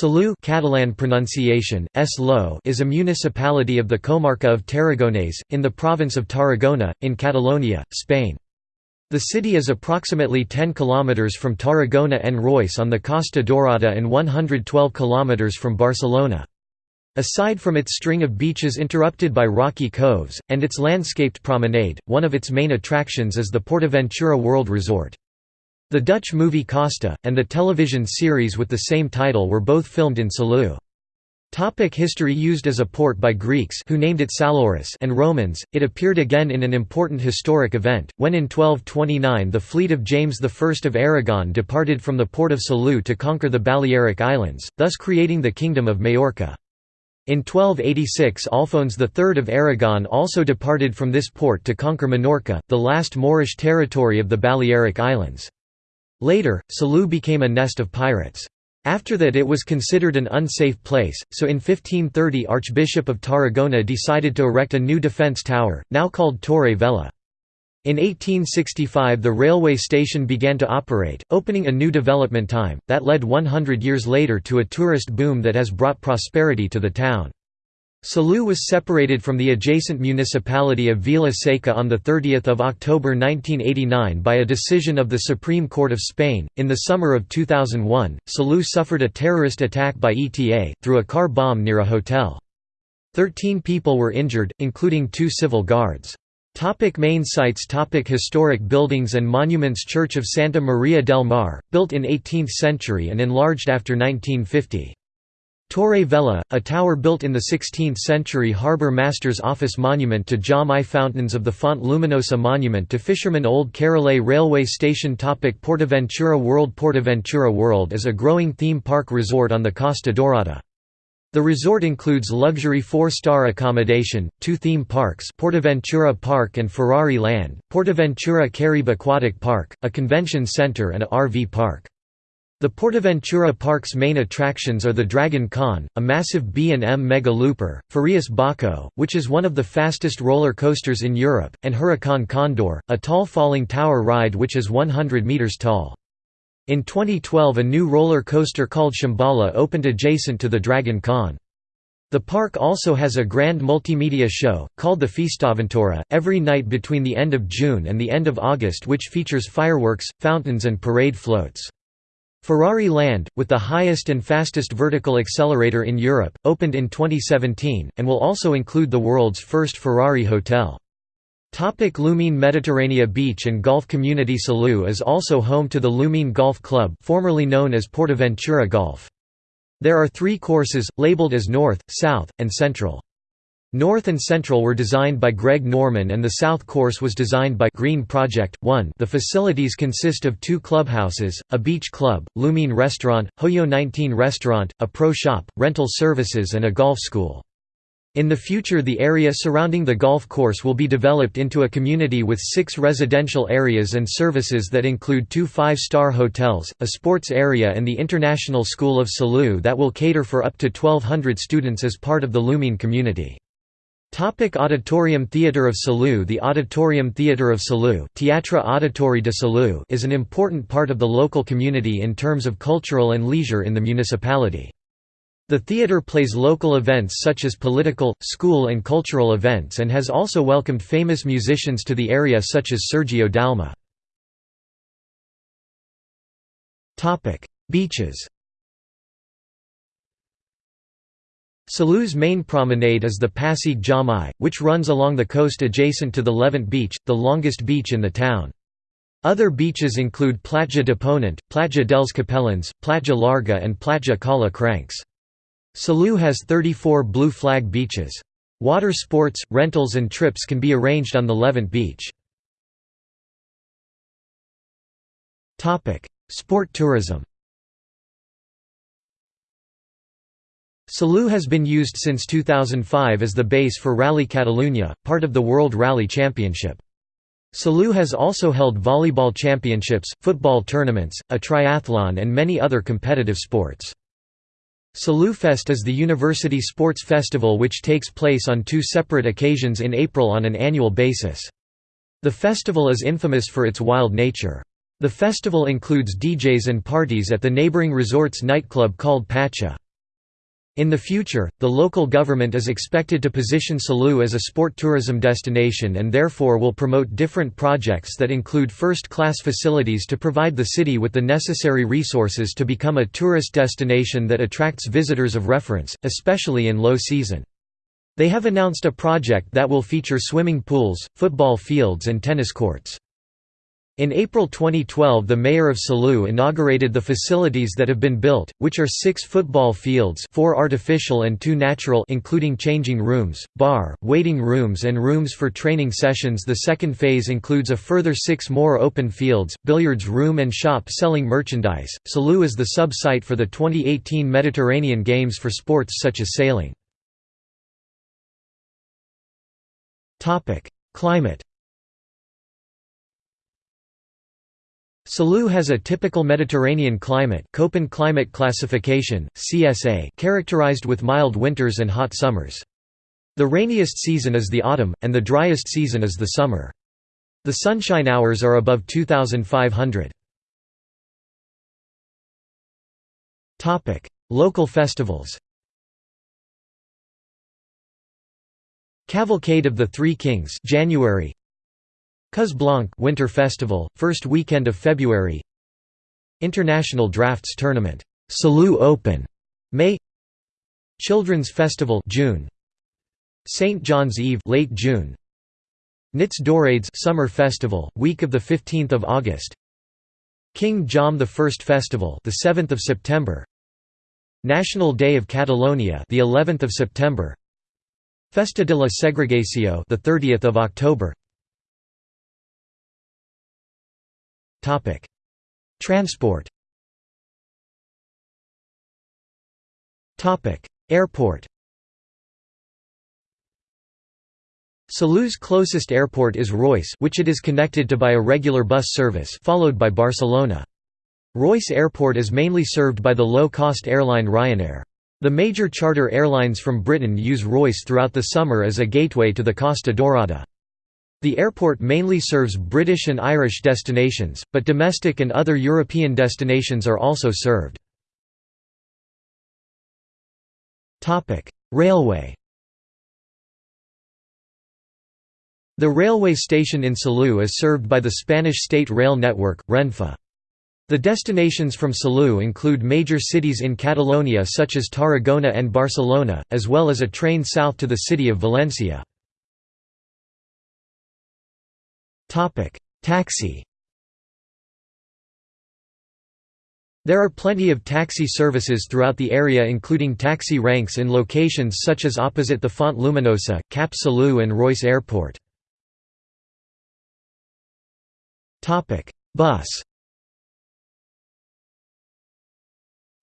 Salou Catalan pronunciation, -lo is a municipality of the comarca of Tarragonés, in the province of Tarragona, in Catalonia, Spain. The city is approximately 10 km from Tarragona and Reus on the Costa Dorada and 112 km from Barcelona. Aside from its string of beaches interrupted by rocky coves, and its landscaped promenade, one of its main attractions is the Portaventura World Resort. The Dutch movie Costa, and the television series with the same title were both filmed in Salou. Topic history Used as a port by Greeks who named it Salauris and Romans, it appeared again in an important historic event, when in 1229 the fleet of James I of Aragon departed from the port of Salou to conquer the Balearic Islands, thus creating the Kingdom of Majorca. In 1286 Alphonse III of Aragon also departed from this port to conquer Minorca, the last Moorish territory of the Balearic Islands. Later, Salou became a nest of pirates. After that it was considered an unsafe place, so in 1530 Archbishop of Tarragona decided to erect a new defence tower, now called Torre Vella. In 1865 the railway station began to operate, opening a new development time, that led 100 years later to a tourist boom that has brought prosperity to the town. Salou was separated from the adjacent municipality of Vila Seca on 30 October 1989 by a decision of the Supreme Court of Spain. In the summer of 2001, Salou suffered a terrorist attack by ETA, through a car bomb near a hotel. Thirteen people were injured, including two civil guards. Topic main sites Topic Historic buildings and monuments Church of Santa Maria del Mar, built in 18th century and enlarged after 1950. Torre Vella, a tower built in the 16th century harbour master's office monument to Jaume I Fountains of the Font Luminosa monument to fisherman Old Carrilet railway station topic Portaventura World Portaventura World is a growing theme park resort on the Costa Dorada. The resort includes luxury four-star accommodation, two theme parks Portaventura Park and Ferrari Land, Portaventura Caribe Aquatic Park, a convention center and a RV park. The Portaventura Park's main attractions are the Dragon Khan, a massive B&M Mega Looper, Furius Baco, which is one of the fastest roller coasters in Europe, and Huracan Condor, a tall falling tower ride which is 100 meters tall. In 2012 a new roller coaster called Shambhala opened adjacent to the Dragon Khan. The park also has a grand multimedia show, called the Festaventura, every night between the end of June and the end of August which features fireworks, fountains and parade floats. Ferrari Land, with the highest and fastest vertical accelerator in Europe, opened in 2017, and will also include the world's first Ferrari hotel. Topic Lumine Mediterranea Beach and Golf Community Salou is also home to the Lumine Golf Club formerly known as Portaventura Golf. There are three courses, labeled as North, South, and Central. North and Central were designed by Greg Norman and the South course was designed by Green Project. 1 The facilities consist of two clubhouses, a beach club, Lumine Restaurant, Hoyo 19 Restaurant, a pro shop, rental services and a golf school. In the future the area surrounding the golf course will be developed into a community with six residential areas and services that include two five-star hotels, a sports area and the International School of Salou that will cater for up to 1200 students as part of the Lumine community. Topic Auditorium Theatre of Salou The Auditorium Theatre of Salou Teatre Auditori de Salou is an important part of the local community in terms of cultural and leisure in the municipality. The theatre plays local events such as political, school and cultural events and has also welcomed famous musicians to the area such as Sergio Dalma. Beaches Salou's main promenade is the Passeig Jamai, which runs along the coast adjacent to the Levant Beach, the longest beach in the town. Other beaches include Platja de Ponent, Platja dels Capellans, Platja Larga and Platja Cala Crancs. Salou has 34 blue flag beaches. Water sports, rentals and trips can be arranged on the Levant Beach. Sport tourism Salou has been used since 2005 as the base for Rally Catalunya, part of the World Rally Championship. Salou has also held volleyball championships, football tournaments, a triathlon and many other competitive sports. Saloufest is the university sports festival which takes place on two separate occasions in April on an annual basis. The festival is infamous for its wild nature. The festival includes DJs and parties at the neighboring resort's nightclub called Pacha. In the future, the local government is expected to position Salou as a sport tourism destination and therefore will promote different projects that include first-class facilities to provide the city with the necessary resources to become a tourist destination that attracts visitors of reference, especially in low season. They have announced a project that will feature swimming pools, football fields and tennis courts. In April 2012 the mayor of Salou inaugurated the facilities that have been built, which are six football fields four artificial and two natural including changing rooms, bar, waiting rooms and rooms for training sessions The second phase includes a further six more open fields, billiards room and shop selling merchandise. Salou is the sub-site for the 2018 Mediterranean Games for sports such as sailing. Climate Salou has a typical Mediterranean climate Köppen climate classification, CSA characterized with mild winters and hot summers. The rainiest season is the autumn, and the driest season is the summer. The sunshine hours are above 2,500. Local festivals Cavalcade of the Three Kings January Cós Blanc Winter Festival, first weekend of February. International Drafts Tournament, Salou Open, May. Children's Festival June. St John's Eve late June. Nits Daurades Summer Festival week of the 15th of August. King Jaume I Festival the 7th of September. National Day of Catalonia the 11th of September. Festa de la Segregació the 30th of October Transport. Topic: Airport. Salou's closest airport is Reus which it is connected to by a regular bus service followed by Barcelona. Reus Airport is mainly served by the low-cost airline Ryanair. The major charter airlines from Britain use Reus throughout the summer as a gateway to the Costa Daurada. The airport mainly serves British and Irish destinations, but domestic and other European destinations are also served. Railway The railway station in Salou is served by the Spanish state rail network, Renfe. The destinations from Salou include major cities in Catalonia such as Tarragona and Barcelona, as well as a train south to the city of Valencia. Taxi There are plenty of taxi services throughout the area including taxi ranks in locations such as opposite the Font Luminosa, Cap Salou and Reus Airport. Bus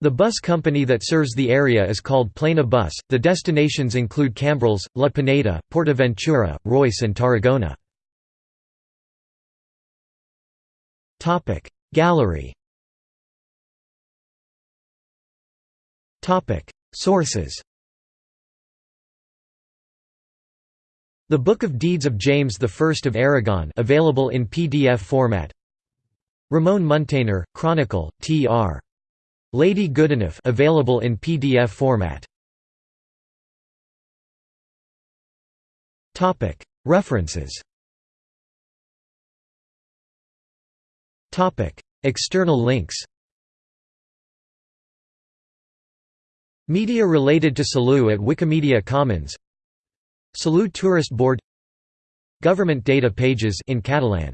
The bus company that serves the area is called Plana Bus. The destinations include Cambrils, La Pineda, Portaventura, Reus, and Tarragona. Topic. Gallery Topic. Sources The Book of Deeds of James I of Aragon available in PDF format. Ramon Muntaner, Chronicle, Tr. Lady Goodenough available in PDF format. References External links Media related to Salou at Wikimedia Commons. Salou Tourist Board. Government data pages in Catalan